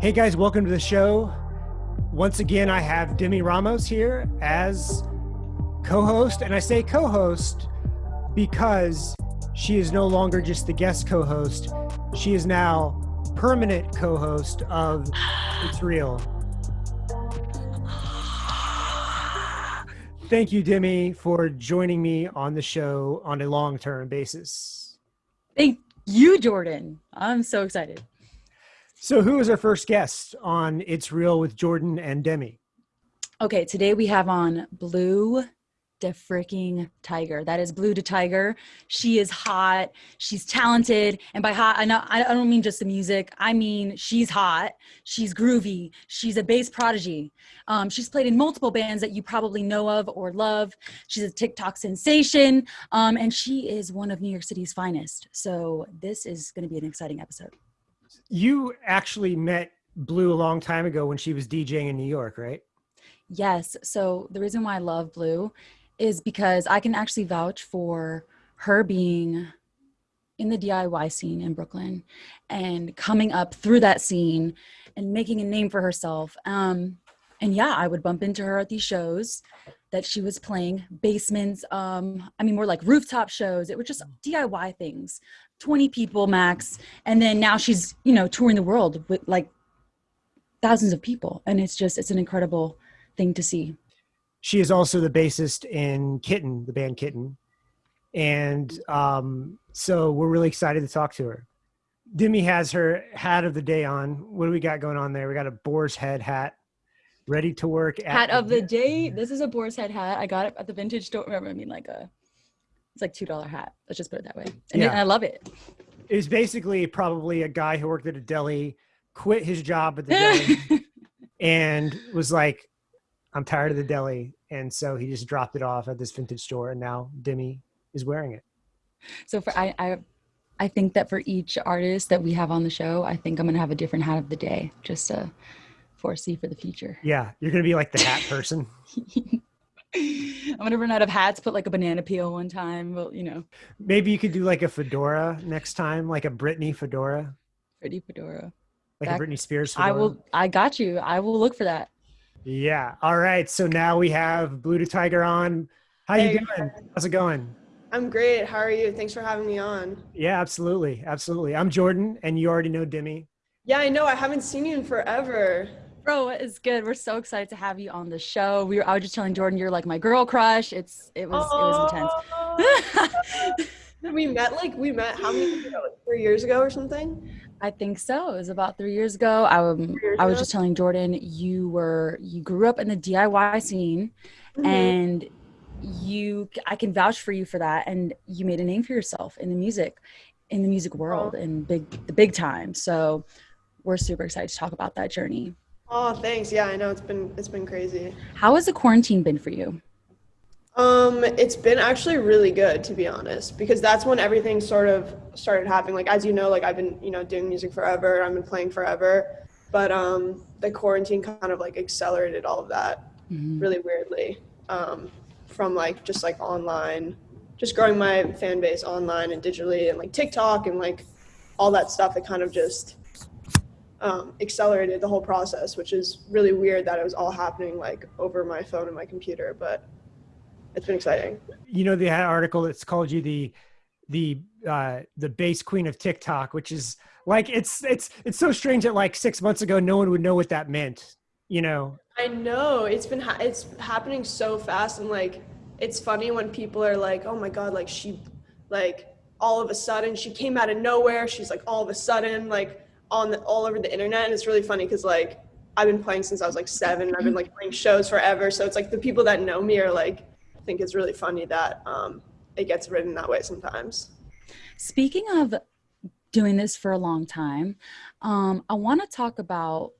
Hey guys, welcome to the show. Once again, I have Demi Ramos here as co host. And I say co host because she is no longer just the guest co host, she is now permanent co host of It's Real. Thank you, Demi, for joining me on the show on a long term basis. Thank you, Jordan. I'm so excited. So, who is our first guest on It's Real with Jordan and Demi? Okay, today we have on Blu the freaking tiger. That is Blu DeTiger. She is hot. She's talented. And by hot, I, know, I don't mean just the music. I mean, she's hot. She's groovy. She's a bass prodigy. Um, she's played in multiple bands that you probably know of or love. She's a TikTok sensation. Um, and she is one of New York City's finest. So this is going to be an exciting episode. You actually met Blu a long time ago when she was DJing in New York, right? Yes. So the reason why I love Blu is because I can actually vouch for her being in the DIY scene in Brooklyn and coming up through that scene and making a name for herself. Um, and yeah, I would bump into her at these shows that she was playing basements. Um, I mean, more like rooftop shows. It was just DIY things, 20 people max. And then now she's, you know, touring the world with like thousands of people. And it's just, it's an incredible thing to see she is also the bassist in Kitten, the band Kitten. And um, so we're really excited to talk to her. Demi has her hat of the day on. What do we got going on there? We got a boar's head hat ready to work. hat of the day. This is a boar's head hat. I got it at the vintage store. Remember, I mean, like a, it's like $2 hat. Let's just put it that way. And yeah. I love it. It was basically probably a guy who worked at a deli, quit his job at the deli, and was like, I'm tired of the deli. And so he just dropped it off at this vintage store and now Demi is wearing it. So for I I I think that for each artist that we have on the show, I think I'm gonna have a different hat of the day just to foresee for the future. Yeah, you're gonna be like the hat person. I'm gonna run out of hats. Put like a banana peel one time. Well, you know. Maybe you could do like a fedora next time, like a Britney fedora. Britney fedora. Like Back, a Britney Spears fedora. I will. I got you. I will look for that. Yeah. All right. So now we have Blu DeTiger on. How hey, you doing? How's it going? I'm great. How are you? Thanks for having me on. Yeah, absolutely. Absolutely. I'm Jordan and you already know Demi. Yeah, I know. I haven't seen you in forever. Bro, it's good. We're so excited to have you on the show. We were I was just telling Jordan you're like my girl crush. It's it was oh. it was intense. we met like we met how many years ago? Like three years ago or something? I think so. It was about three years ago. I, um, years I was ago? just telling Jordan, you were you grew up in the DIY scene, mm-hmm. and you I can vouch for you for that. And you made a name for yourself in the music, in the music world, oh. in big the big time. So we're super excited to talk about that journey. Oh, thanks. Yeah, I know it's been it's been crazy. How has the quarantine been for you? Um, it's been actually really good to be honest, because that's when everything sort of started happening. Like as you know, like I've been, you know, doing music forever, I've been playing forever. But um the quarantine kind of like accelerated all of that mm-hmm. really weirdly. Um, from like just like online, just growing my fan base online and digitally and like TikTok and like all that stuff that kind of just um, accelerated the whole process, which is really weird that it was all happening like over my phone and my computer. But it's been exciting. You know, the article that's called you the the uh the bass queen of TikTok, which is like it's it's it's so strange that like six months ago no one would know what that meant. You know. I know it's been ha- it's happening so fast and like it's funny when people are like, oh my god, like she like all of a sudden she came out of nowhere. She's like all of a sudden like on the, all over the internet, and it's really funny because like I've been playing since I was like seven. I've been like playing shows forever, so it's like the people that know me are like I think it's really funny that um, it gets written that way sometimes. Speaking of doing this for a long time, um, I want to talk about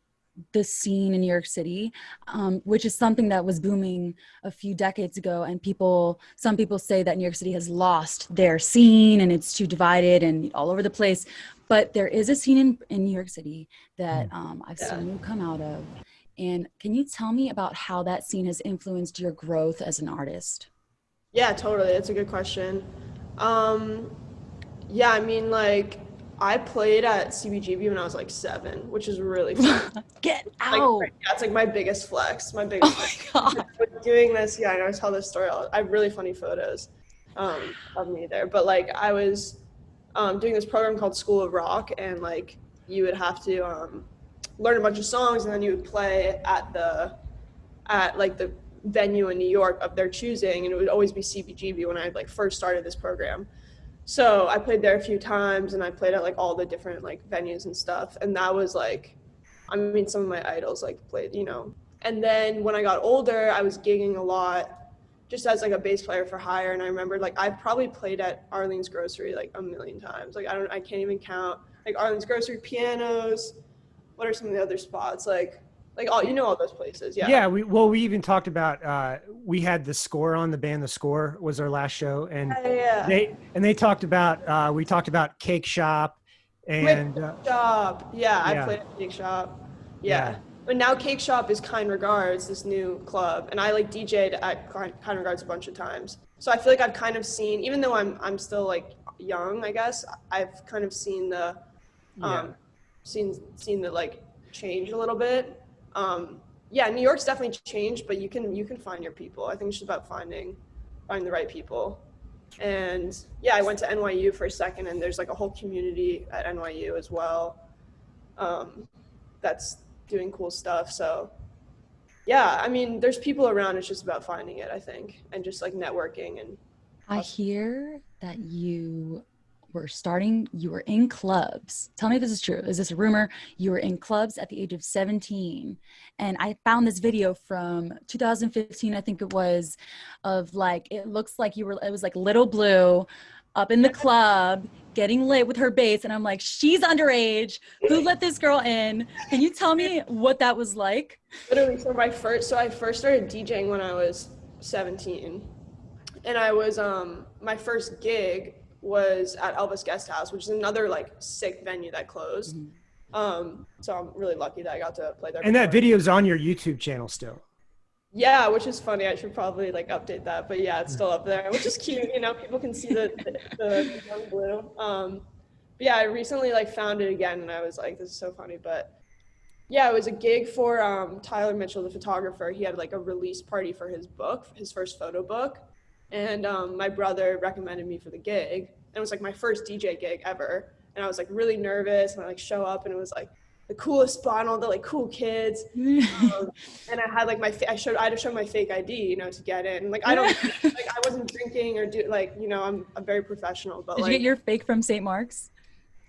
the scene in New York City, um, which is something that was booming a few decades ago. And people, some people say that New York City has lost their scene and it's too divided and all over the place. But there is a scene in, in New York City that hmm. um, I've yeah. seen you come out of. And can you tell me about how that scene has influenced your growth as an artist? Yeah, totally. That's a good question. Um, yeah, I mean, like, I played at CBGB when I was like seven, which is really fun. Get Like, out. that's like my biggest flex. My biggest. oh flex. my god. Doing this, yeah, I know I tell this story. I have really funny photos um, of me there. But like I was um, doing this program called School of Rock, and like you would have to um, learn a bunch of songs, and then you would play at the at like the venue in New York of their choosing, and it would always be CBGB when I like first started this program. So I played there a few times, and I played at like all the different like venues and stuff, and that was like, I mean, some of my idols like played, you know. And then when I got older, I was gigging a lot, just as like a bass player for hire. And I remember like I probably played at Arlene's Grocery like a million times. Like I don't, I can't even count. Like Arlene's Grocery, pianos. What are some of the other spots? Like, like all you know all those places. Yeah. Yeah, we well we even talked about uh we had the score on the band the score was our last show and Yeah. yeah. they and they talked about uh we talked about Cake Shop and uh, Shop. Yeah, I played at Cake Shop. Yeah. Yeah. But now Cake Shop is Kind Regards, this new club, and I like DJ'd at Kind Kind Regards a bunch of times. So I feel like I've kind of seen, even though I'm I'm still like young, I guess I've kind of seen the, um, Yeah. seen seen the like change a little bit. Um, yeah, New York's definitely changed, but you can you can find your people. I think it's just about finding finding the right people. And yeah, I went to NYU for a second, and there's like a whole community at NYU as well. Um, that's doing cool stuff. So yeah, I mean, there's people around. It's just about finding it, I think, and just like networking and I hear that you were starting, you were in clubs. Tell me if this is true. Is this a rumor? You were in clubs at the age of 17. And I found this video from 2015, I think it was, of like, it looks like you were, it was like Little Blu up in the club getting lit with her bass. And I'm like, she's underage. Who let this girl in? Can you tell me what that was like? literally so my first so i first started djing when i was 17 and i was um my first gig was at elvis guest house which is another like sick venue that closed um so i'm really lucky that i got to play there and that before. video's on your YouTube channel still. Yeah which is funny i should probably like update that but yeah it's still up there which is cute you know people can see the the, the blue um but yeah i recently like found it again and i was like this is so funny but yeah, it was a gig for um, Tyler Mitchell, the photographer. He had like a release party for his book, his first photo book. And um, my brother recommended me for the gig. And it was like my first DJ gig ever. And I was like really nervous and I like show up and it was like the coolest all the like cool kids. Um, and I had like my, I showed, I had to show my fake ID, you know, to get in. Like I don't, like I wasn't drinking or do like, you know, I'm, I'm very professional, but Did like. you get your fake from St. Mark's?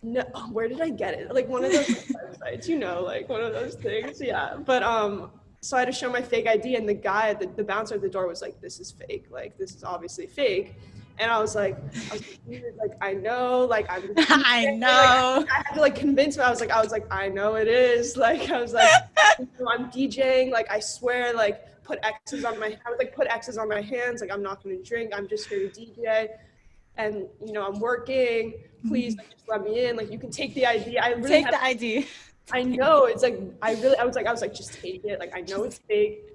No, where did I get it? Like one of those websites, you know, like one of those things. Yeah. But um, so I had to show my fake ID, and the guy, the, the bouncer at the door was like, "This is fake. Like this is obviously fake." And I was like, I was like, like I know, like I'm. I Like, know. I had to like convince me. I was like, I was like, I know it is. Like I was like, I'm DJing. Like I swear, like put X's on my. I was like, put X's on my hands. Like I'm not gonna drink. I'm just here to DJ. And you know, I'm working. Please, like, just let me in. Like you can take the ID. I really Take the ID. I know it's like I really I was like I was like just take it like I know it's fake.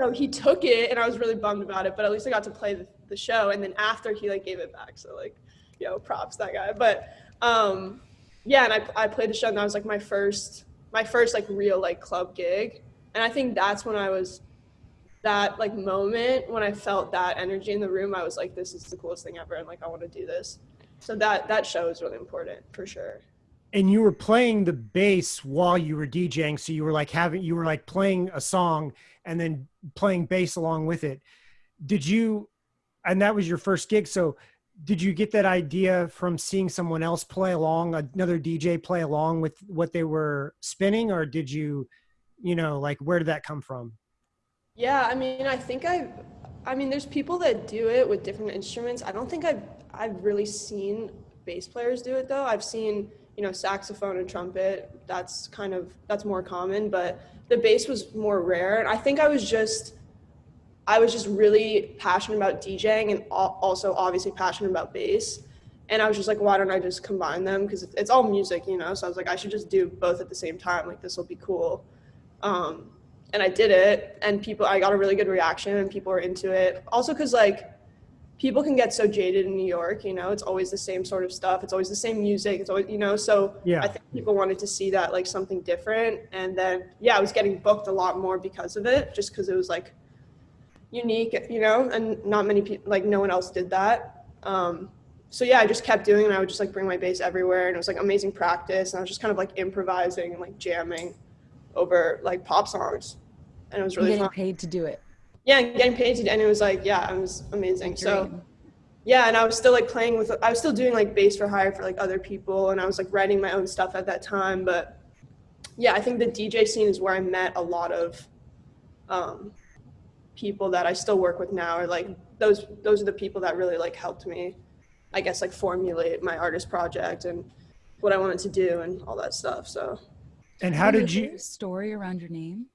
So he took it and I was really bummed about it, but at least I got to play the, the show and then after he like gave it back. So like, yo, props that guy. But um yeah, and I I played the show and that was like my first my first like real like club gig. And I think that's when I was that like moment when I felt that energy in the room, I was like, this is the coolest thing ever and like I want to do this. So that that show is really important for sure. And you were playing the bass while you were DJing, so you were like having you were like playing a song and then playing bass along with it. Did you and that was your first gig, so did you get that idea from seeing someone else play along, another DJ play along with what they were spinning, or did you, you know, like where did that come from? Yeah, I mean, I think I've, I mean, there's people that do it with different instruments. I don't think I've, I've really seen bass players do it though. I've seen, you know, saxophone and trumpet. That's kind of, that's more common, but the bass was more rare. And I think I was just, I was just really passionate about DJing and also obviously passionate about bass. And I was just like, why don't I just combine them? Because it's all music, you know? So I was like, I should just do both at the same time. Like, this will be cool. Um, and I did it, and people, I got a really good reaction, and people were into it. Also, because like, people can get so jaded in New York, you know, it's always the same sort of stuff. It's always the same music. It's always, you know, so Yeah. I think people wanted to see that like something different. And then, yeah, I was getting booked a lot more because of it, just because it was like unique, you know, and not many people, like no one else did that. Um, so yeah, I just kept doing it. I would just like bring my bass everywhere and it was like amazing practice. And I was just kind of like improvising and like jamming over like pop songs. And it was And really getting fun. paid to do it. Yeah, and getting painted, and it was like, yeah, it was amazing. So yeah, and I was still like playing with, I was still doing like bass for hire for like other people, and I was like writing my own stuff at that time. But yeah, I think the DJ scene is where I met a lot of um, people that I still work with now. Or like those, those are the people that really like helped me, I guess, like formulate my artist project and what I wanted to do and all that stuff. So. And how did you? story around your name?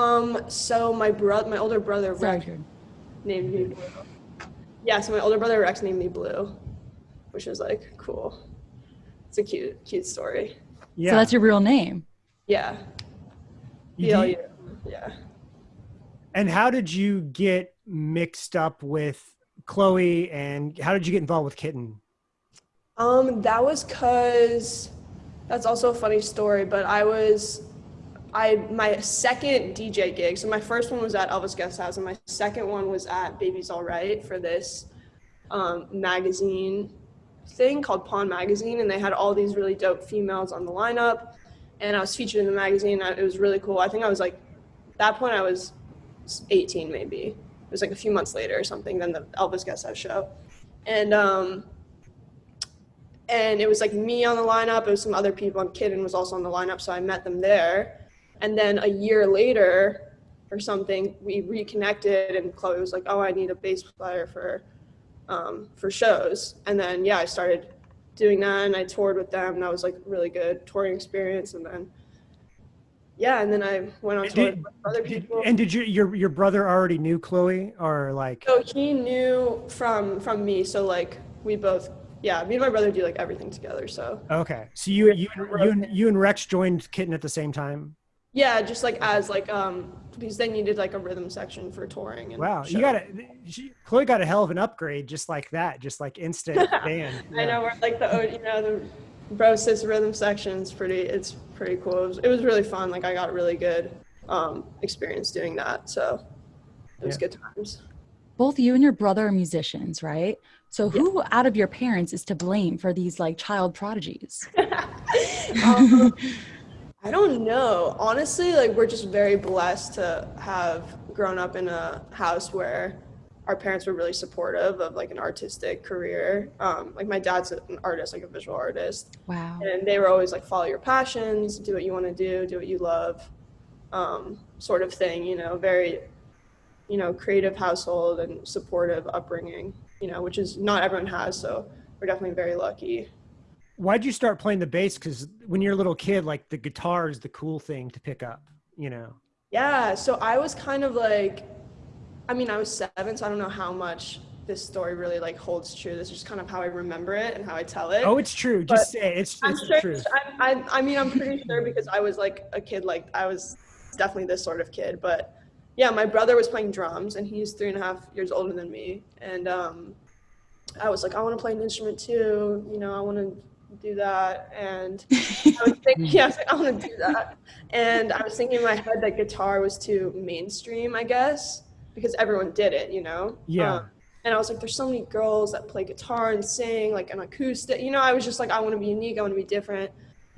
Um. So my brother, my older brother, Rex, Jordan. named me Blu. Yeah, so my older brother Rex named me Blu, which was like cool. It's a cute, cute story. Yeah. So that's your real name. Yeah. You BLU. did- Yeah. And how did you get mixed up with Chloe? And how did you get involved with Kitten? Um, that was cause that's also a funny story, but I was I my second DJ gig. So my first one was at Elvis Guest House, and my second one was at Baby's All Right for this um, magazine thing called Pawn Magazine, and they had all these really dope females on the lineup, and I was featured in the magazine. It was really cool. I think I was like, at that point I was 18 maybe. It was like a few months later or something than the Elvis Guest House show, and um, and it was like me on the lineup. It was some other people, and Kitten was also on the lineup, so I met them there. And then a year later, or something, we reconnected, and Chloe was like, "Oh, I need a bass player for, um, for shows." And then yeah, I started doing that, and I toured with them. And that was like really good touring experience. And then yeah, and then I went on tour did- with other people. and did you, your your brother already knew Chloe, or like? So he knew from from me. So like we both, yeah, me and my brother do like everything together. So Okay, so you you you and, you and Rex joined Kitten at the same time. Yeah, just like as like um because they needed like a rhythm section for touring. And Wow, you got a she, Chloe got a hell of an upgrade, just like that, just like instant band. I know we're like the you know the Brosis rhythm section section's pretty. It's pretty cool. It was, it was really fun. Like I got really good um experience doing that. So it was Yeah. good times. Both you and your brother are musicians, right? So who out of your parents is to blame for these like child prodigies? um, I don't know. Honestly, like we're just very blessed to have grown up in a house where our parents were really supportive of like an artistic career. Um, like my dad's an artist, like a visual artist, Wow. and they were always like follow your passions, do what you want to do, do what you love, um, sort of thing. You know, very, you know, creative household and supportive upbringing. You know, which is not everyone has. So we're definitely very lucky. Why'd you start playing the bass? Because when you're a little kid, like the guitar is the cool thing to pick up. You know. Yeah, so I was kind of like, I mean, I was seven, so I don't know how much this story really like holds true. This is just kind of how I remember it and how I tell it. Oh, it's true. But Just say it. it's I'm it's sure. truth. I, I, I mean, I'm pretty sure because I was like a kid, like I was definitely this sort of kid. But yeah, my brother was playing drums, and he's three and a half years older than me, and um, I was like, I want to play an instrument too. You know, I want to do that, and I was thinking, yeah, I was like, I want to do that. And I was thinking in my head that guitar was too mainstream, I guess, because everyone did it, you know? Yeah. Um, and I was like, there's so many girls that play guitar and sing, like an acoustic. You know, I was just like, I want to be unique. I want to be different.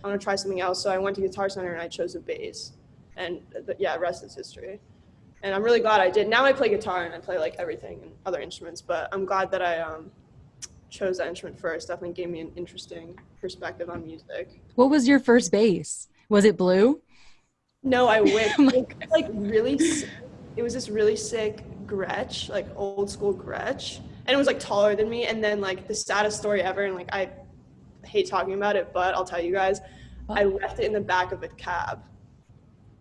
I want to try something else. So I went to Guitar Center and I chose a bass. And th- yeah, rest is history. And I'm really glad I did. Now I play guitar and I play like everything and other instruments, but I'm glad that I um, chose that instrument first. Definitely gave me an interesting perspective on music. What was your first bass? Was it blue? No, I wish. Was, like really, sick. it was this really sick Gretsch, like old school Gretsch, and it was like taller than me. And then like the saddest story ever, and like I hate talking about it, but I'll tell you guys, oh. I left it in the back of a cab,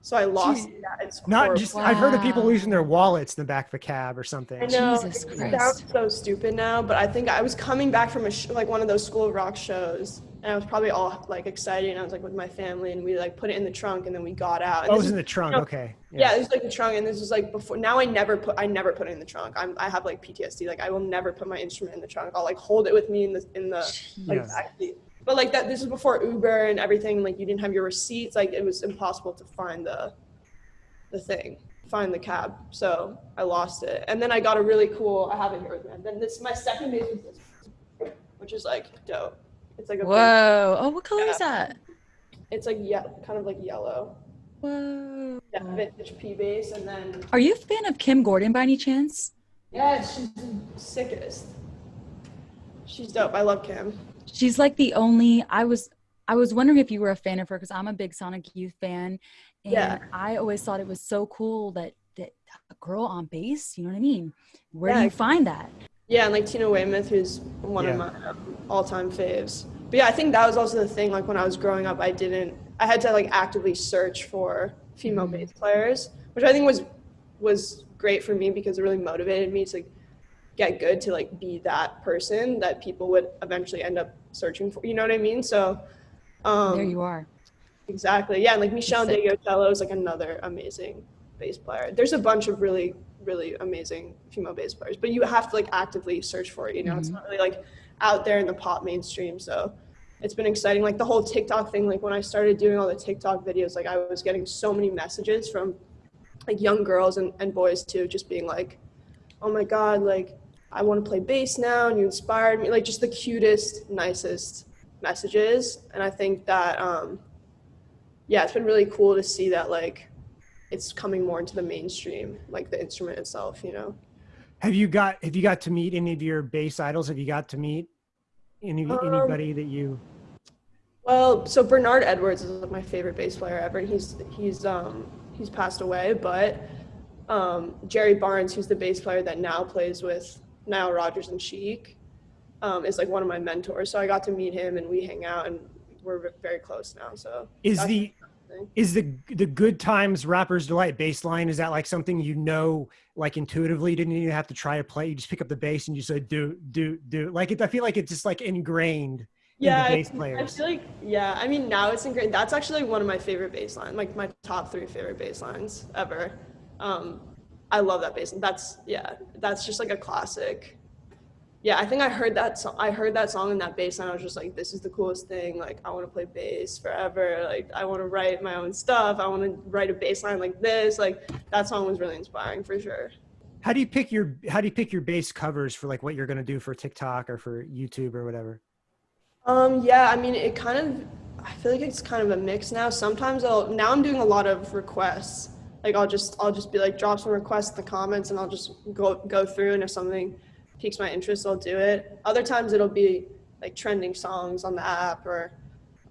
so I lost Gee, it. Yeah, it's Not horrible. just I've heard of people losing their wallets in the back of a cab or something. I know Jesus it Christ. sounds so stupid now, but I think I was coming back from a sh- like one of those School of Rock shows, and I was probably all like excited, and I was like with my family, and we like put it in the trunk, and then we got out. And Oh, it was is- in the trunk. you know, Okay. yeah, this is like the trunk, and this is like before. Now I never put I never put it in the trunk. I'm I have like PTSD. Like I will never put my instrument in the trunk. I'll like hold it with me in the in the like Yes. actually. But like that, this is before Uber and everything. Like you didn't have your receipts. Like it was impossible to find the the thing, find the cab. So I lost it, and then I got a really cool. I have it here with me. And then this my second bass was this, which is like dope. It's like a big- Whoa. Oh, what color is that? it's like yeah, kind of like yellow. Whoa. Yeah, vintage P bass, and then Are you a fan of Kim Gordon by any chance? Yeah, she's the sickest. She's dope. I love Kim. She's like the only I was I was wondering if you were a fan of her because I'm a big Sonic Youth fan. And Yeah. I always thought it was so cool that that a girl on bass, you know what I mean? Where Yeah. do you find that? Yeah, and like Tina Weymouth, who's one Yeah. of my um, all-time faves. But yeah, I think that was also the thing. Like when I was growing up, I didn't. I had to like actively search for female Mhm. bass players, which I think was was great for me because it really motivated me to get good to like be that person that people would eventually end up searching for. You know what I mean? So. Um, there you are. Exactly. Yeah, and like Meshell. Ndegeocello is like another amazing bass player. There's a bunch of really, really amazing female bass players, but you have to like actively search for it. You know, it's Mhm. not really like out there in the pop mainstream. So it's been exciting. Like the whole TikTok thing. Like when I started doing all the TikTok videos, like I was getting so many messages from like young girls and, and boys too, just being like, "Oh my god, like I want to play bass now, and you inspired me." Like just the cutest, nicest messages. And I think that. um yeah, it's been really cool to see that like it's coming more into the mainstream, like the instrument itself, you know. Have you got Have you got to meet any of your bass idols? Have you got to meet any Um, anybody that you? Well, so Bernard Edwards is like my favorite bass player ever. and He's he's um he's passed away, but um Jerry Barnes, who's the bass player that now plays with Nile Rodgers and Chic, um, is like one of my mentors. So I got to meet him and we hang out and we're very close now. So Is the is the the good times rappers delight bass line is that like something you know like intuitively didn't even have to try to play you just pick up the bass and you say do do do like it i feel like it's just like ingrained yeah, bass I- I feel like yeah. I mean, now it's ingrained That's actually one of my favorite bass lines, like my top three favorite bass lines ever. Um, I love that bass. line. That's yeah. That's just like a classic. Yeah, I think I heard that song. I heard that song and that bass line. I was just like, this is the coolest thing. Like, I want to play bass forever. Like, I want to write my own stuff. I want to write a bass line like this. Like, that song was really inspiring for sure. how do you pick your how do you pick your bass covers for like what you're going to do for tiktok or for youtube or whatever Um, yeah, I mean, it kind of, I feel like it's kind of a mix now. Sometimes I'll, now I'm doing a lot of requests. Like I'll just, I'll just be like, drop some requests in the comments and I'll just go, go through and if something piques my interest, I'll do it. Other times it'll be like trending songs on the app or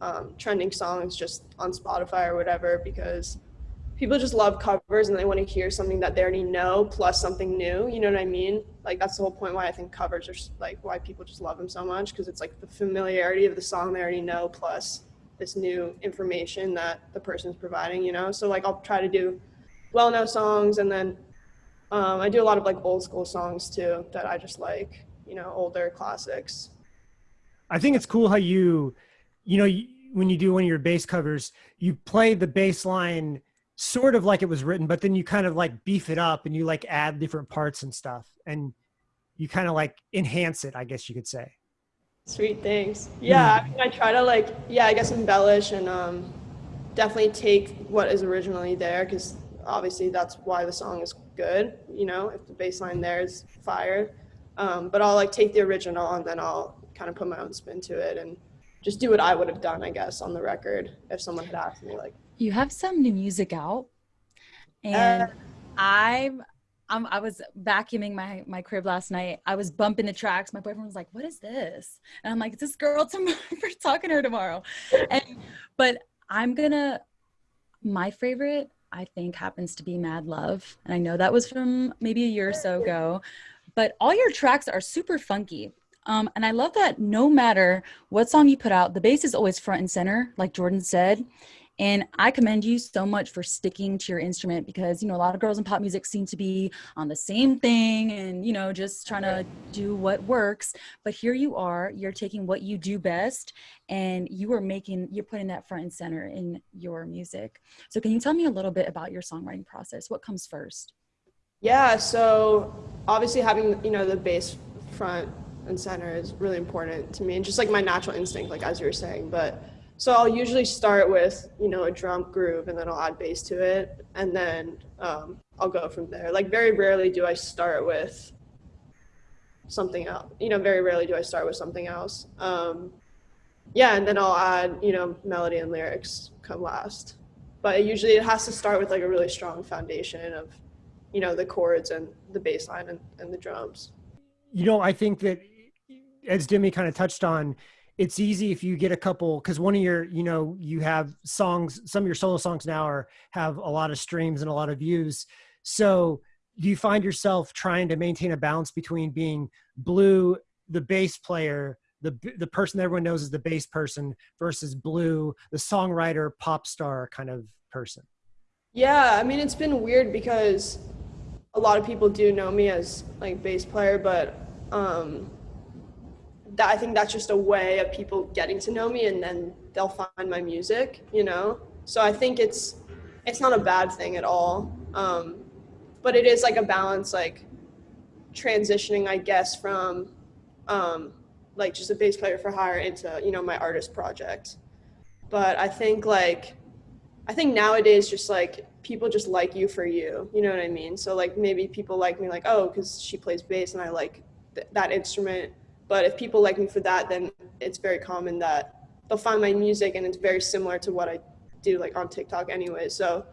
um, trending songs just on Spotify or whatever because people just love covers and they want to hear something that they already know plus something new. You know what I mean? Like that's the whole point why I think covers are like why people just love them so much because it's like the familiarity of the song they already know plus this new information that the person's providing. You know, so like I'll try to do well-known songs and then um, I do a lot of like old school songs too that I just like. You know, older classics. i think it's cool how you you know you, when you do one of your bass covers you play the bass line sort of like it was written but then you kind of like beef it up and you like add different parts and stuff and you kind of like enhance it i guess you could say Sweet things. Yeah, I, mean, I try to like, yeah, I guess embellish and um, definitely take what is originally there because obviously that's why the song is good. You know, if the bass line there is fire, um, but I'll like take the original and then I'll kind of put my own spin to it and just do what I would have done, I guess, on the record if someone had asked me like, You have some new music out, and Uh, I'm, I'm I was vacuuming my my crib last night. I was bumping the tracks. My boyfriend was like, "What is this?" And I'm like, "It's this girl tomorrow. We're talking to her tomorrow." And but I'm gonna. My favorite, I think, happens to be Mad Love, and I know that was from maybe a year or so ago. But all your tracks are super funky. Um, and I love that no matter what song you put out, the bass is always front and center, like Jordan said And I commend you so much for sticking to your instrument because, you know, a lot of girls in pop music seem to be on the same thing and, you know, just trying to do what works. But here you are, you're taking what you do best and you are making, you're putting that front and center in your music. So can you tell me a little bit about your songwriting process? What comes first? Yeah, so obviously having, you know, the bass front and center is really important to me and just like my natural instinct, like as you were saying. But so I'll usually start with, you know, a drum groove and then I'll add bass to it and then um, I'll go from there. Like very rarely do I start with something else. You know, very rarely do I start with something else. Um, yeah, and then I'll add, you know, melody and lyrics come last. But usually it has to start with like a really strong foundation of you know the chords and the bass line and, and the drums you know i think that as demi kind of touched on it's easy if you get a couple because one of your you know you have songs some of your solo songs now are have a lot of streams and a lot of views. So do you find yourself trying to maintain a balance between being blue the bass player the the person that everyone knows is the bass person versus blue the songwriter pop star kind of person? Yeah i mean it's been weird because a lot of people do know me as like bass player, but um, that I think that's just a way of people getting to know me, and then they'll find my music, you know. So I think it's it's not a bad thing at all, um, but it is like a balance, like transitioning, I guess, from um, like just a bass player for hire into you know my artist project. But I think like I think nowadays just like people just like you for you. You know what I mean? So like maybe people like me like, oh, because she plays bass and I like th- that instrument. But if people like me for that, then it's very common that they'll find my music and it's very similar to what I do like on TikTok anyway. So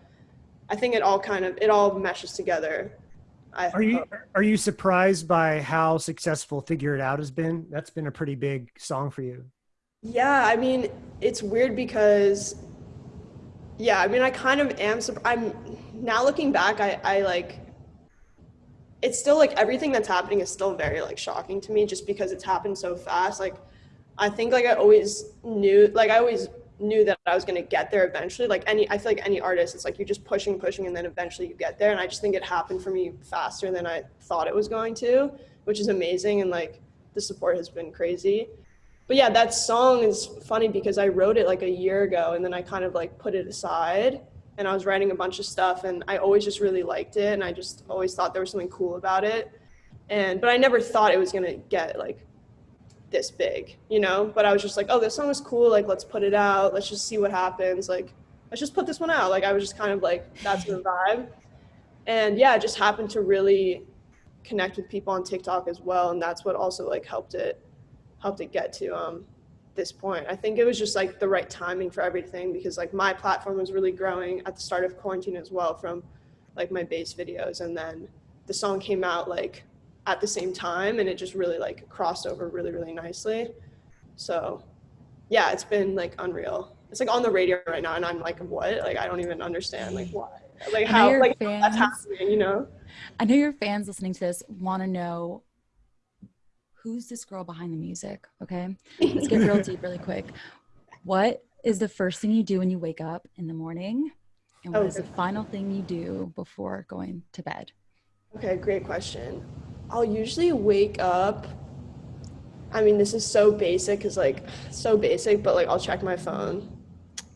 I think it all kind of it all meshes together. I are you are you surprised by how successful Figure It Out has been? That's been a pretty big song for you. Yeah, I mean, it's weird because yeah, I mean, I kind of am. I'm now looking back. I, I like. It's still like everything that's happening is still very like shocking to me, just because it's happened so fast. Like, I think like I always knew, like I always knew that I was gonna get there eventually. Like any, I feel like any artist, it's like you're just pushing, pushing, and then eventually you get there. And I just think it happened for me faster than I thought it was going to, which is amazing. And like the support has been crazy but yeah, that song is funny because I wrote it like a year ago and then I kind of like put it aside and I was writing a bunch of stuff and I always just really liked it and I just always thought there was something cool about it. And but I never thought it was gonna get like this big, you know? But I was just like, oh, this song is cool, like let's put it out, let's just see what happens. Like, let's just put this one out. Like I was just kind of like, that's the vibe. And yeah, it just happened to really connect with people on TikTok as well. And that's what also like helped it helped it get to um, this point. I think it was just like the right timing for everything because like my platform was really growing at the start of quarantine as well from like my bass videos and then the song came out like at the same time and it just really like crossed over really really nicely. So yeah, it's been like unreal. It's like on the radio right now and I'm like what? Like I don't even understand like why. Like how like fans, that's happening, you know? I know your fans listening to this want to know who's this girl behind the music? Okay. Let's get real deep really quick. What is the first thing you do when you wake up in the morning? And what oh, is the final thing you do before going to bed? Okay, great question. I'll usually wake up. I mean, this is so basic, cause like so basic, but like I'll check my phone.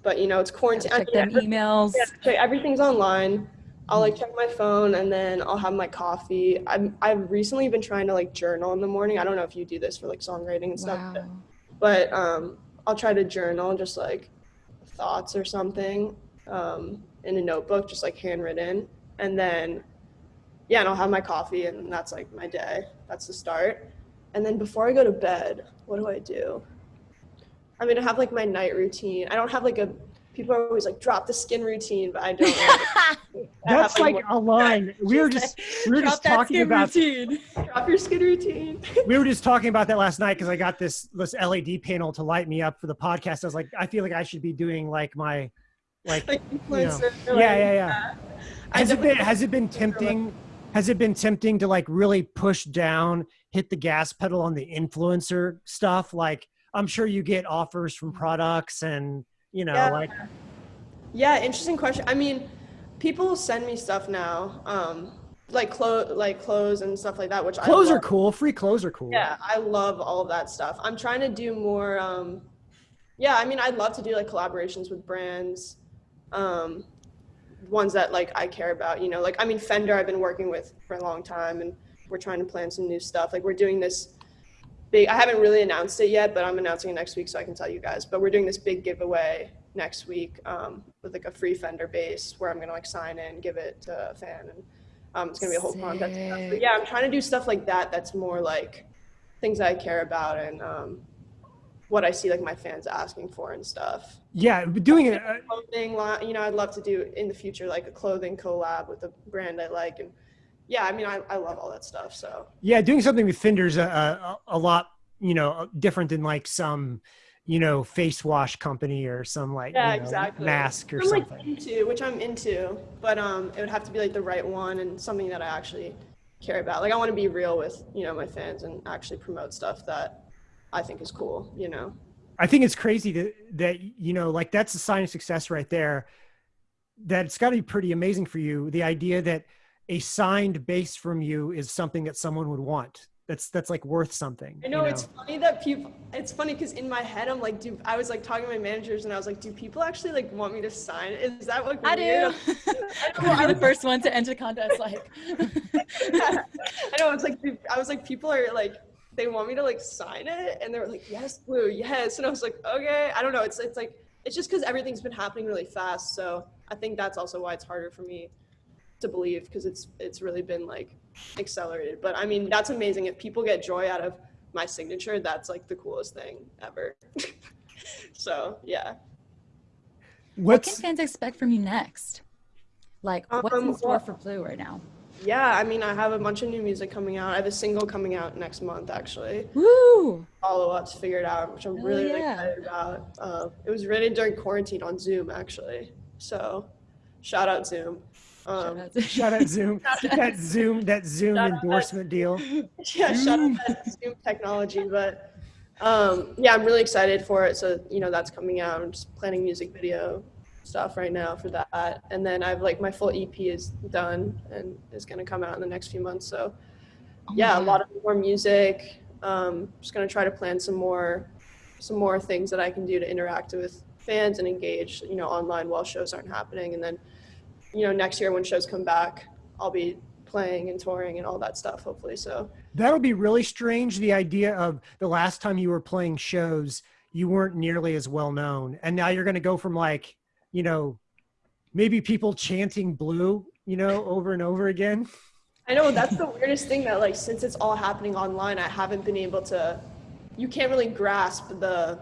But you know, it's quarantine. Check them emails. Yeah, everything's online. I'll like check my phone and then I'll have my coffee. I'm I've recently been trying to like journal in the morning. I don't know if you do this for like songwriting and stuff, wow. but, but um, I'll try to journal just like thoughts or something um, in a notebook, just like handwritten, and then yeah, and I'll have my coffee and that's like my day. That's the start. And then before I go to bed, what do I do? I mean, I have like my night routine. I don't have like a people are always like drop the skin routine, but I don't. That's like a line. We were just we were just talking about routine. drop your skin routine. we were just talking about that last night because I got this this LED panel to light me up for the podcast. I was like, I feel like I should be doing like my like, like you know, yeah, yeah, yeah. Has it been has it been tempting? Has it been tempting to like really push down, hit the gas pedal on the influencer stuff? Like I'm sure you get offers from mm. products and you know, yeah. like Yeah, interesting question. I mean, people send me stuff now, um, like clothes, like clothes and stuff like that. Which clothes are cool. Free clothes are cool. Yeah, I love all of that stuff. I'm trying to do more. Um, yeah, I mean, I'd love to do like collaborations with brands, um, ones that like I care about. You know, like I mean, Fender, I've been working with for a long time, and we're trying to plan some new stuff. Like we're doing this big. I haven't really announced it yet, but I'm announcing it next week, so I can tell you guys. But we're doing this big giveaway next week um, with like a free Fender bass, where I'm gonna like sign in, give it to a fan, and um, it's gonna be a whole contest. But yeah, I'm trying to do stuff like that. That's more like things I care about and um, what I see like my fans asking for and stuff. Yeah, doing it. Uh, Clothing you know, I'd love to do in the future like a clothing collab with a brand I like, and yeah, I mean, I, I love all that stuff. So yeah, doing something with Fender's a, a, a lot, you know, different than like some, you know, face wash company or some like yeah, you know, exactly. mask or I'm like something. into, which I'm into, but um, it would have to be like the right one and something that I actually care about. Like I want to be real with you know my fans and actually promote stuff that I think is cool. You know. I think it's crazy that that you know, like that's a sign of success right there. That it's got to be pretty amazing for you. The idea that a signed bass from you is something that someone would want. That's that's like worth something. I know, it's funny that people. It's funny because in my head I'm like, do I was like talking to my managers and I was like, do people actually like want me to sign? Is that what I weird? do. I know, I You're the first one to enter contest. Like, I know. It's like I was like, people are like, they want me to like sign it, and they were like, yes, blue, yes, and I was like, okay. I don't know. It's it's like it's just because everything's been happening really fast, so I think that's also why it's harder for me to believe because it's it's really been like accelerated. But I mean, that's amazing. If people get joy out of my signature, that's like the coolest thing ever. so yeah. what can What's fans expect from you next? Like, what's in Um, store well- for Blu right now? Yeah, I mean, I have a bunch of new music coming out. I have a single coming out next month, actually. Woo! Follow ups figured out, which I'm Hell really, really yeah. excited about. Uh, it was written during quarantine on Zoom, actually. So, shout out Zoom. Um, Shout out shout out Zoom? Get that Zoom that Zoom Shout out. endorsement deal. yeah, shout out to Zoom technology. But um, yeah, I'm really excited for it. So, you know, that's coming out. I'm just planning music video stuff right now for that. And then I've like my full EP is done and is going to come out in the next few months. So, Oh yeah, a lot of more music. Um, just gonna try to plan some more, some more things that I can do to interact with fans and engage, you know, online while shows aren't happening. And then, you know, next year when shows come back, I'll be playing and touring and all that stuff. Hopefully, so That'll be really strange. The idea of the last time you were playing shows, you weren't nearly as well known, and now you're going to go from like, you know, maybe people chanting "blue," you know, over and over again. I know that's the weirdest thing that like since it's all happening online, I haven't been able to. You can't really grasp the,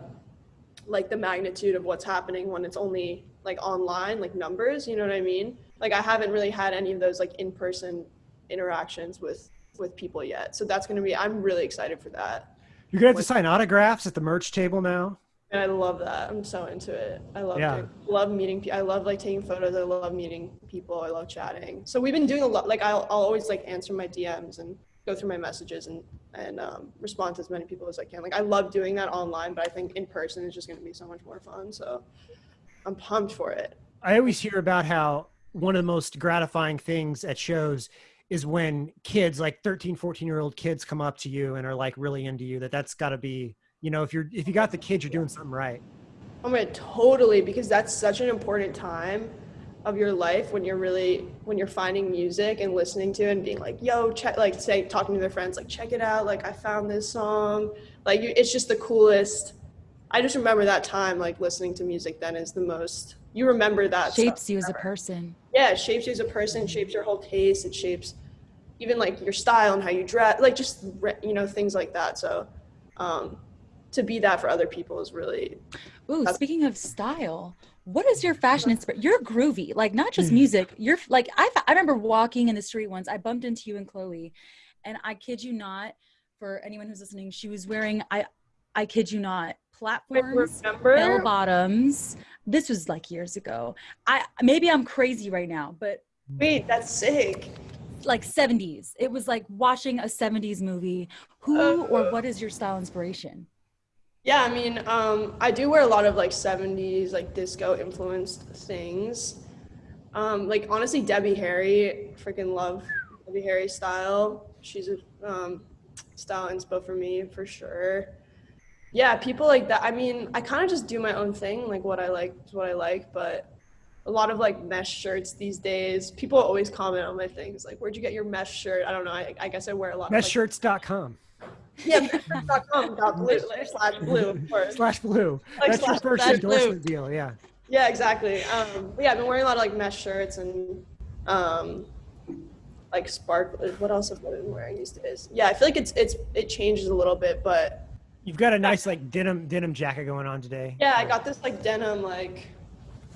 like the magnitude of what's happening when it's only like online, like numbers. You know what I mean? Like I haven't really had any of those like in-person interactions with with people yet. So that's gonna be. I'm really excited for that, You're going to have to sign autographs at the merch table now. and I love that. I'm so into it. I love Yeah. it. Love meeting. pe- I love like taking photos. I love meeting people. I love chatting. So we've been doing a lot. Like I'll I'll always like answer my DMs and go through my messages and and um, respond to as many people as I can. Like I love doing that online, but I think in person is just going to be so much more fun. So I'm pumped for it. I always hear about how one of the most gratifying things at shows is when kids like 13 14 year old kids come up to you and are like really into you that that's got to be you know if you're if you got the kids you're doing something right Oh my, totally, because that's such an important time of your life when you're really when you're finding music and listening to it and being like, yo, check like say talking to their friends, like check it out, like I found this song. Like you, it's just the coolest. I just remember that time like listening to music then is the most you remember that Shapes you as a person. yeah, shapes you as a person, shapes your whole taste, it shapes even like your style and how you dress, like just you know things like that. So um, to be that for other people is really Ooh, speaking of style, what is your fashion inspiration? You're groovy, like not just Mm. music. You're like I. I remember walking in the street once. I bumped into you and Chloe, and I kid you not. For anyone who's listening, she was wearing I. I kid you not, platforms, bell bottoms. This was like years ago. I maybe I'm crazy right now, but Wait, that's sick. like 70s. It was like watching a 70s movie. Who Uh, or what is your style inspiration? Yeah, I mean, um, I do wear a lot of like 70s, like disco influenced things. Um, like honestly, Debbie Harry, freaking love Debbie Harry style. She's a um, style inspo for me for sure. Yeah, people like that. I mean, I kind of just do my own thing, like what I like is what I like, but a lot of like mesh shirts these days. People always comment on my things like, "Where'd you get your mesh shirt?" I don't know. I, I guess I wear a lot. Meshshirts.com. Of, like, yeah, meshshirts.com dot blue slash blue of course. Slash blue. Like That's slash- your first endorsement deal. Yeah. Yeah, exactly. Um, yeah, I've been wearing a lot of like mesh shirts and um, like spark. What else have I been wearing these days? Yeah, I feel like it's it's it changes a little bit, but You've got a nice like denim denim jacket going on today. yeah, I got this like denim like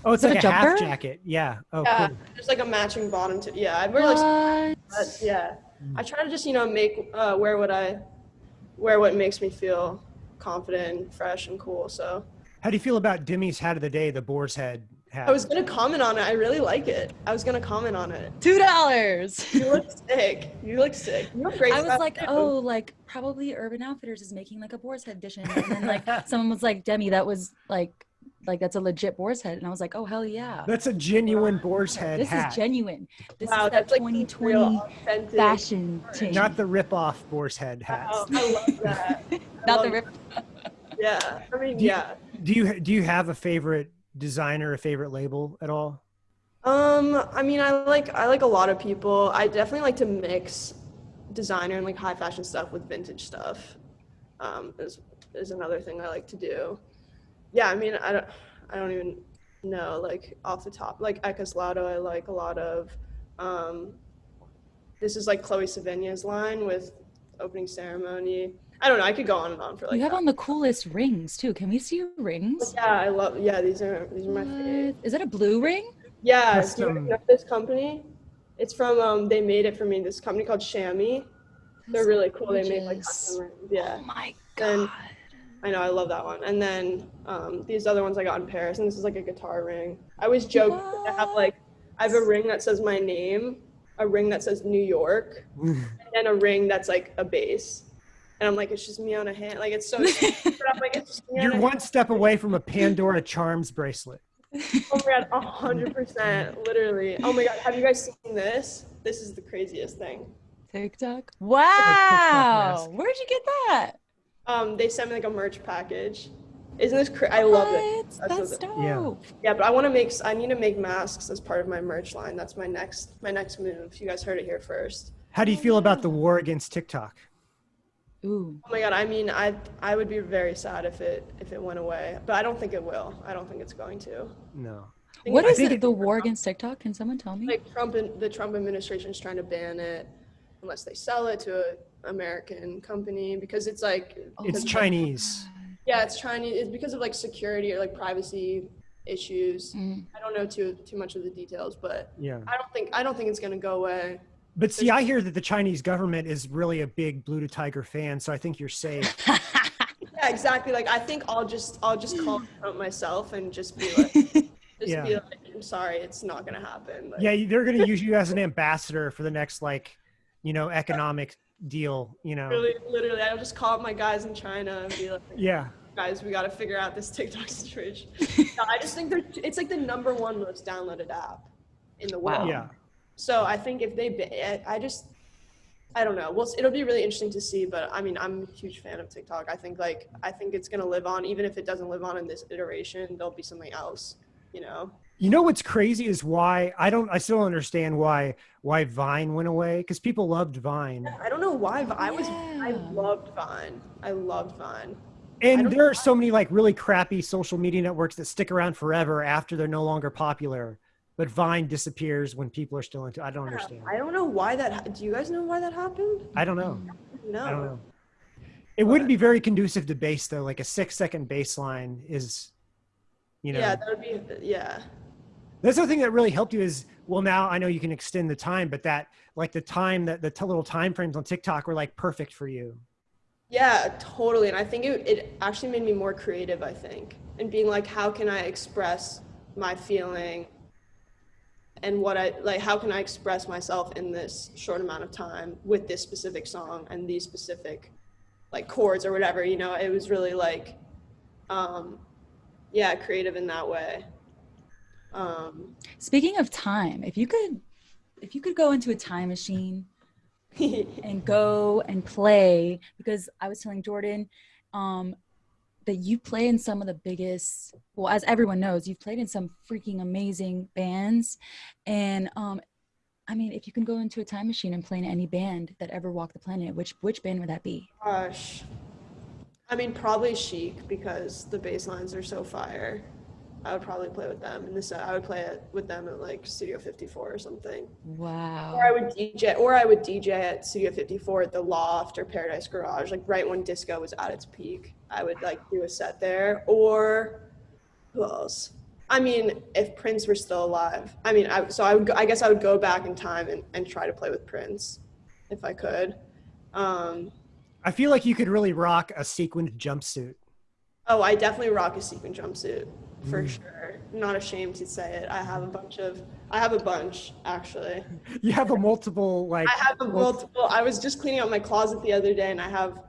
Oh, it's like a a, half jacket. Yeah. Oh, yeah, cool. there's like a matching bottom to yeah. I wear like but yeah. I try to just you know make uh, wear what I wear what makes me feel confident, and fresh, and cool. So How do you feel about Demi's hat of the day, the boar's head hat? I was gonna comment on it. I really like it. I was gonna comment on it. Two dollars. You look sick. You look sick. You look great. I was like, too. oh, like probably Urban Outfitters is making like a boar's head edition, and then like someone was like, Demi, that was like, like that's a legit boar's head, and I was like, oh hell yeah, That's a genuine boar's head this hat, is genuine. This Wow, is that that's like 2020 real fashion change, not the rip-off boar's head oh, hats. Wow, I love that. I not love the rip. Yeah, I mean, Do you- yeah. Do you do you have a favorite designer, a favorite label at all? Um, I mean, I like I like a lot of people. I definitely like to mix designer and like high fashion stuff with vintage stuff. Um, is is another thing I like to do. Yeah, I mean, I don't I don't even know like off the top. Like Eckhaus Latta, I like a lot of. Um, this is like Chloe Sevigny's line with opening ceremony. I don't know. I could go on and on for like. you have that. on the coolest rings too. Can we see your rings? Yeah, I love. Yeah, these are these are my favorite. What? Is that a blue ring? Yeah, That's, do you um, know this company? It's from um. They made it for me. This company called Chamois. They're really cool. They make like custom rings. Yeah, Oh my Then- god. I know. I love that one. And then um, these other ones I got in Paris, and this is like a guitar ring. I always joke that I have like I have a ring that says my name, a ring that says New York, and a ring that's like a bass. And I'm like, it's just me on a hand. Like it's so. but I'm like, it's just me You're a one step away from a Pandora Charms bracelet. Oh my god, a hundred percent, literally. Oh my god, have you guys seen this? This is the craziest thing. TikTok. TikTok Wow. mask. Where'd you get that? Um, they sent me like a merch package. Isn't this crazy? I love it. That's That's what- dope. Yeah. Yeah, but I want to make. I need to make masks as part of my merch line. That's my next. My next move. You guys heard it here first. How do you feel about the war against TikTok? Ooh. Oh my god. I mean, I I would be very sad if it if it went away, but I don't think it will. I don't think it's going to. No. What is think What I is think the, the war against TikTok? Can someone tell me? like Trump and the Trump administration is trying to ban it unless they sell it to an American company because it's like It's because- Chinese. Yeah, it's Chinese. It's because of like security or like privacy issues. Mm. I don't know too too much of the details, but Yeah. I don't think I don't think it's gonna go away. But see, I hear that the Chinese government is really a big Blu DeTiger fan, so I think you're safe. Yeah, exactly. Like I think I'll just I'll just call Trump myself and just be like, just Yeah. be like, I'm sorry, it's not gonna happen. Like, Yeah, they're going to use you as an ambassador for the next, like, you know, economic deal. You know. Literally, literally, I'll just call up my guys in China and be like, Yeah. guys, we got to figure out this TikTok situation. no, I just think they're, it's like the number one most downloaded app in the world. Wow. Yeah. So I think if they, I eh, I just, I don't know. Well, it'll be really interesting to see. But I mean, I'm a huge fan of TikTok. I think like I think it's gonna live on, even if it doesn't live on in this iteration. There'll be something else. You know? You know what's crazy is why I don't. I still don't understand why why Vine went away because people loved Vine, I don't know why. But I was, I loved Vine. I loved Vine. and there are so many like really crappy social media networks that stick around forever after they're no longer popular. But Vine disappears when people are still into. I don't understand. I don't know why that. Do you guys know why that happened? I don't know. No. I don't know. It wouldn't be very conducive to bass though. Like a six second baseline is, you know. Yeah, that would be. Yeah. That's the thing that really helped you is well now I know you can extend the time, but that like the time that the t- little time frames on TikTok were like perfect for you. Yeah, totally. And I think it, it actually made me more creative, I think, and being like, how can I express my feeling and what I like, how can I express myself in this short amount of time with this specific song and these specific like chords or whatever, you know, it was really like, um, yeah, creative in that way. Um, Speaking of time, if you could, if you could go into a time machine and go and play, because I was telling Jordan um, that you play in some of the biggest. Well, as everyone knows, you've played in some freaking amazing bands, and um, I mean, if you can go into a time machine and play in any band that ever walked the planet, which which band would that be? gosh, I mean, probably Chic because the bass lines are so fire. I would probably play with them set. I would play it with them at like Studio 54 or something. Wow. Or I would DJ, or I would DJ at Studio 54 at the Loft or Paradise Garage, like right when disco was at its peak. I would like do a set there. Or who else? I mean, if Prince were still alive, I mean, I, so I would, go, I guess I would go back in time and, and try to play with Prince, if I could. Um, I feel like you could really rock a sequined jumpsuit. oh, I definitely rock a sequin jumpsuit for Mm. sure. I'm not ashamed to say it. I have a bunch of, I have a bunch actually. You have a multiple like. I have a multiple. I was just cleaning out my closet the other day, and I have,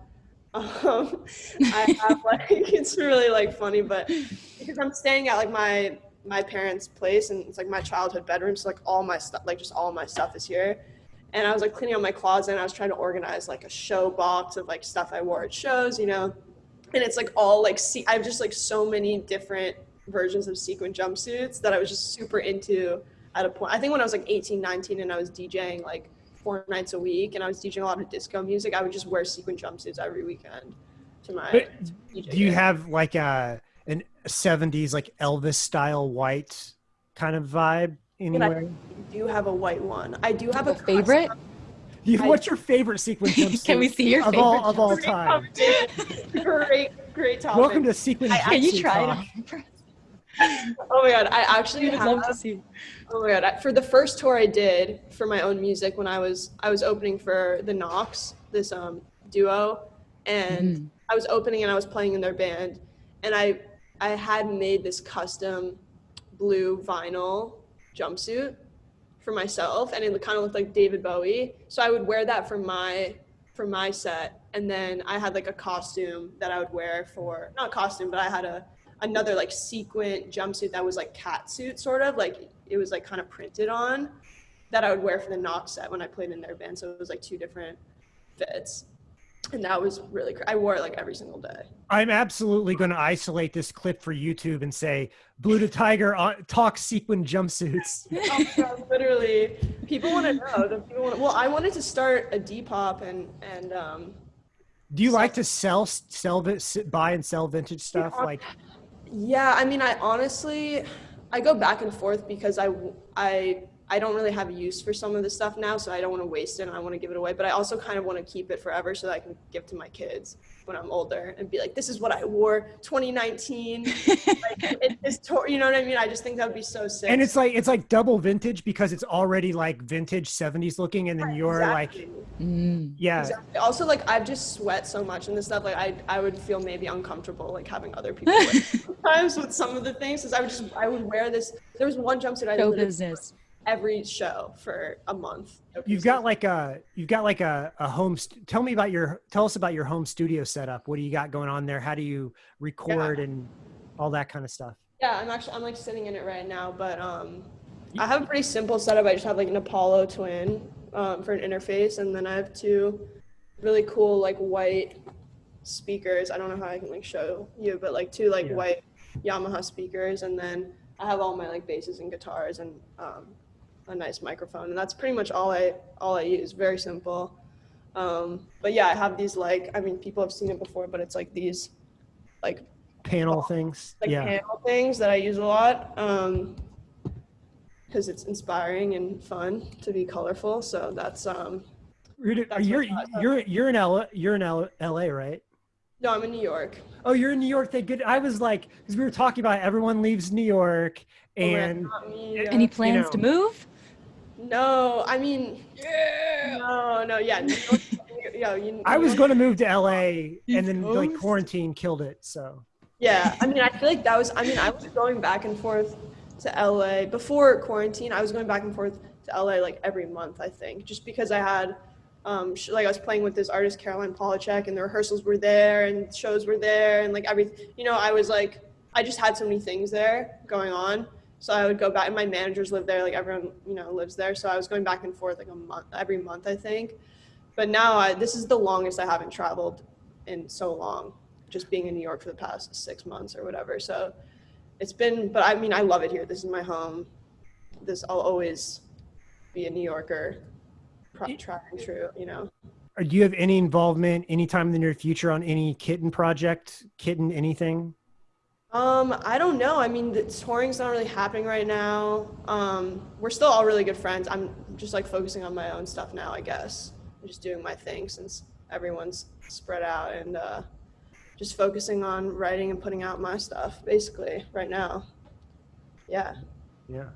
um, I have like it's really like funny, but because I'm staying at like my my parents' place, and it's like my childhood bedroom, so like all my stuff, like just all my stuff is here. And I was like cleaning out my closet, and I was trying to organize like a show box of like stuff I wore at shows, you know. And it's like all like see, I have just like so many different versions of sequin jumpsuits that I was just super into at a point. I think when I was like 18, 19 and I was DJing like four nights a week and I was DJing a lot of disco music, I would just wear sequin jumpsuits every weekend to my But do you gig. have like a an '70s like Elvis style white kind of vibe anywhere? I do have a white one. I do have a A favorite? You, what's your favorite sequin jumpsuit? Can we see your of all of all time? great, great topic. Welcome to sequin. I- Can you try talk. it on? Oh my god, I actually would love to see. Oh my god! I, for the first tour I did for my own music, when I was I was opening for the Knocks, this um duo, and Mm. I was opening and I was playing in their band, and I I had made this custom blue vinyl jumpsuit for myself, and it kind of looked like David Bowie. So I would wear that for my for my set, and then I had like a costume that I would wear for not costume, but I had a another like sequin jumpsuit that was like cat suit sort of like it was like kind of printed on that I would wear for the Knocks set when I played in their band. So it was like two different fits. And that was really cr- I wore it like every single day. I'm absolutely going to isolate this clip for YouTube and say Blu DeTiger on, talk sequin jumpsuits. Oh God, literally, people want to know. People want. Well, I wanted to start a Depop and and um, Do you like to sell sell buy and sell vintage stuff like Yeah, I mean, I honestly, I go back and forth because I, I, I don't really have a use for some of this stuff now, so I don't want to waste it and I want to give it away. But I also kind of want to keep it forever so that I can give to my kids when I'm older and be like, this is what I wore 2019. like, it, this tour, you know what I mean? I just think that would be so sick. and it's like it's like double vintage because it's already like vintage 70s looking and then you're Exactly. like Mm. yeah Exactly. Also, like I've just sweat so much in this stuff. Like I, I would feel maybe uncomfortable like having other people wear it sometimes with some of the things. Because I would just, I would wear this. There was one jumpsuit I Show literally business. Every show for a month. you've got like a you've got like a, a home st- tell me about your tell us about your home studio setup what do you got going on there how do you record and all that kind of stuff yeah, I'm actually I'm like sitting in it right now, but um, I have a pretty simple setup. I just have like an Apollo Twin um, for an interface, and then I have two really cool like white speakers. I don't know how I can like show you, but like two like Yeah. white Yamaha speakers, and then I have all my like basses and guitars and um, a nice microphone, and that's pretty much all I all I use. Very simple. Um, but yeah, I have these like I mean people have seen it before, but it's like these like panel things like yeah panel things that I use a lot um because it's inspiring and fun to be colorful. So that's um you're That's you're you're, you're in LA, you're in L- LA right no, I'm in New York. oh you're in New York they good I was like because we were talking about everyone leaves New York Oh, man, and not me, yeah. Any plans to know. move? No, I mean yeah. no, no, yeah. New yeah, you, I was going to move to LA and then like quarantine killed it so Yeah, I mean, I feel like that was. I mean, I was going back and forth to LA before quarantine. I was going back and forth to LA like every month. I think just because I had um, sh- like I was playing with this artist Caroline Polachek, and the rehearsals were there, and shows were there, and like every, you know, I was like, I just had so many things there going on. So I would go back, and my managers live there, like everyone, you know, lives there. So I was going back and forth like a month, every month, I think. But now I, this is the longest I haven't traveled in so long, just being in New York for the past six months or whatever. So it's been, but I mean, I love it here. This is my home. This I'll always be a New Yorker, pro- tried and true. You know. Or do you have any involvement anytime in the near future on any kitten project, kitten anything? Um, I don't know. I mean, the touring's not really happening right now. Um, we're still all really good friends. I'm just like focusing on my own stuff now, I guess. I'm just doing my thing since everyone's spread out and uh, just focusing on writing and putting out my stuff basically right now. Yeah. Yeah.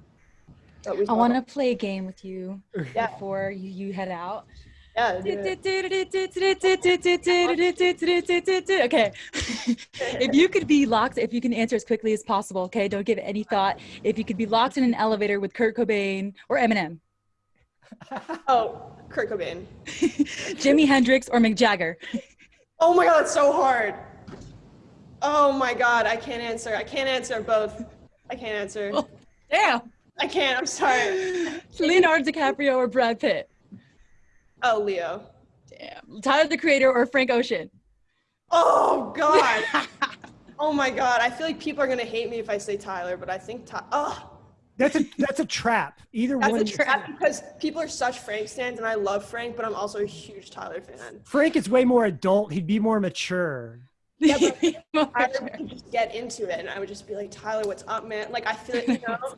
I want to play a game with you Yeah. before you, you head out. Yeah. Okay. if you could be locked, if you can answer as quickly as possible, okay? Don't give any thought. If you could be locked in an elevator with Kurt Cobain or Eminem, Oh, Kurt Cobain. Jimi Hendrix or Mick Jagger. Oh my god, that's so hard. Oh my god, I can't answer. I can't answer both. I can't answer. Oh, damn. I can't. I'm sorry. Leonardo DiCaprio or Brad Pitt. Oh, Leo. Damn. Tyler the Creator or Frank Ocean. Oh god. oh my god. I feel like people are gonna hate me if I say Tyler, but I think Ty. Oh, That's a that's a trap. Either that's one. a trap because people are such Frank stands, and I love Frank, but I'm also a huge Tyler fan. Frank is way more adult. He'd be more mature. Tyler would just get into it, and I would just be like, Tyler, what's up, man? Like I feel like you know.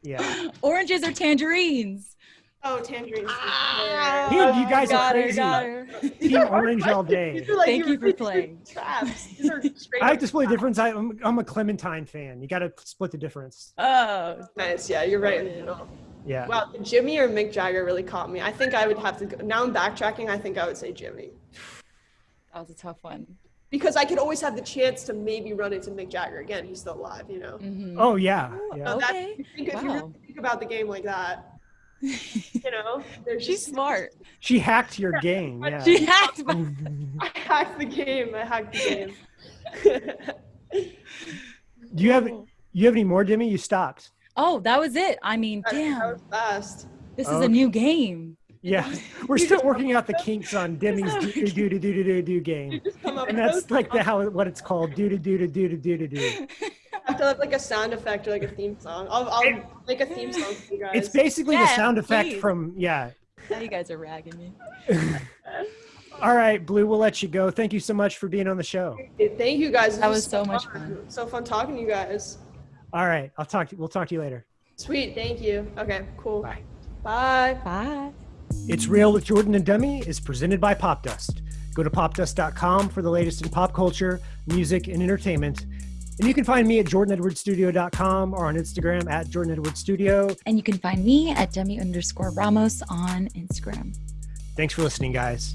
Yeah. Oranges or tangerines? Oh, tangerines. Ah. Dude, you guys are her, crazy. got her. Team orange all day. Like Thank you for playing. Traps. These are I like up to split the difference. I, I'm, I'm a Clementine fan. You got to split the difference. Oh, Nice. Yeah, you're right in the middle. Yeah. Wow, Jimi or Mick Jagger really caught me. I think I would have to go. Now I'm backtracking. I think I would say Jimi. that was a tough one. Because I could always have the chance to maybe run into Mick Jagger again. He's still alive, you know. Mhm. Oh yeah. Yeah. So that- Okay. if you think, if you Wow. really think about the game like that, you know, She's just, smart. She hacked your game. Yeah. She hacked my. I hacked the game. I hacked the game. Do you have you have any more, Demi? You stopped. Oh, that was it. I mean, that, that was fast. this is Okay. a new game. Yeah. We're still working out the kinks on Demi's do do do do do do do game. Just come up And with that's those. like the how what it's called. Do do do do do do do do. I have to have like a sound effect or like a theme song. I'll, I'll make a theme song for you guys. It's basically the sound effect please. from yeah. Now you guys are ragging me. All right, Blu, we'll let you go. Thank you so much for being on the show. Thank you guys. This That was so much fun. So fun talking to you guys. All right, I'll talk to we'll talk to you later. Sweet. Thank you. Okay. Cool. Bye. Bye. Bye. It's Real with Jordan and Demi is presented by Popdust. Go to popdust.com for the latest in pop culture, music, and entertainment. And you can find me at jordanedwardsstudio.com or on Instagram at Jordan Edwards Studio. And you can find me at demi underscore Ramos on Instagram. Thanks for listening, guys.